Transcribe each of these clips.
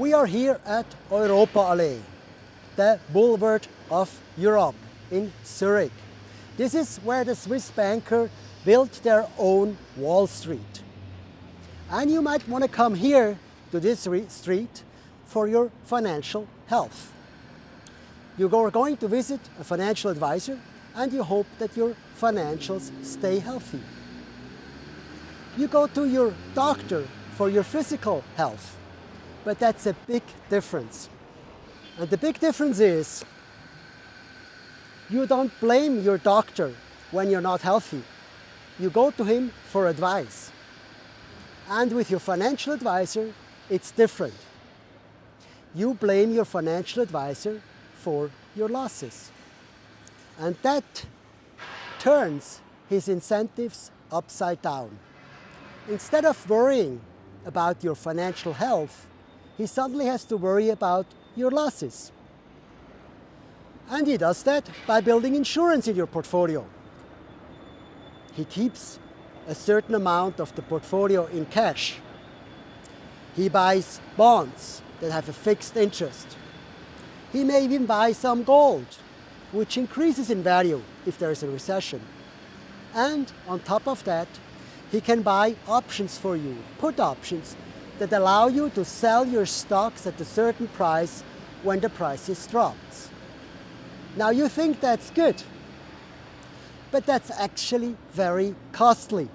We are here at Europaallee, the boulevard of Europe in Zurich. This is where the Swiss banker built their own Wall Street. And you might want to come here to this street for your financial health. You are going to visit a financial advisor and you hope that your financials stay healthy. You go to your doctor for your physical health, but that's a big difference. And the big difference is you don't blame your doctor when you're not healthy. You go to him for advice. And with your financial advisor, it's different. You blame your financial advisor for your losses. And that turns his incentives upside down. Instead of worrying about your financial health, he suddenly has to worry about your losses. And he does that by building insurance in your portfolio. He keeps a certain amount of the portfolio in cash. He buys bonds that have a fixed interest. He may even buy some gold, which increases in value if there is a recession. And on top of that, he can buy options for you, put options, that allow you to sell your stocks at a certain price when the prices drops. Now you think that's good, but that's actually very costly.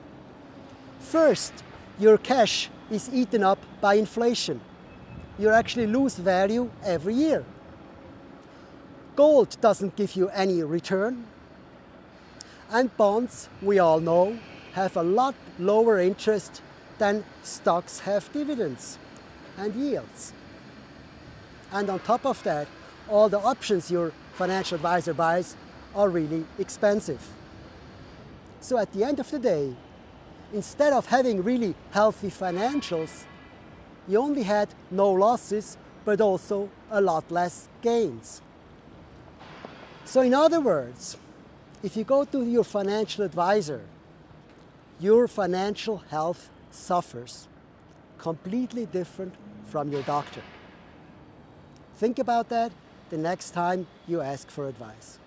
First, your cash is eaten up by inflation. You actually lose value every year. Gold doesn't give you any return. And bonds, we all know, have a lot lower interest than stocks have dividends and yields. And on top of that, all the options your financial advisor buys are really expensive. So at the end of the day, instead of having really healthy financials, you only had no losses, but also a lot less gains. So in other words, if you go to your financial advisor, your financial health suffers completely different from your doctor. Think about that the next time you ask for advice.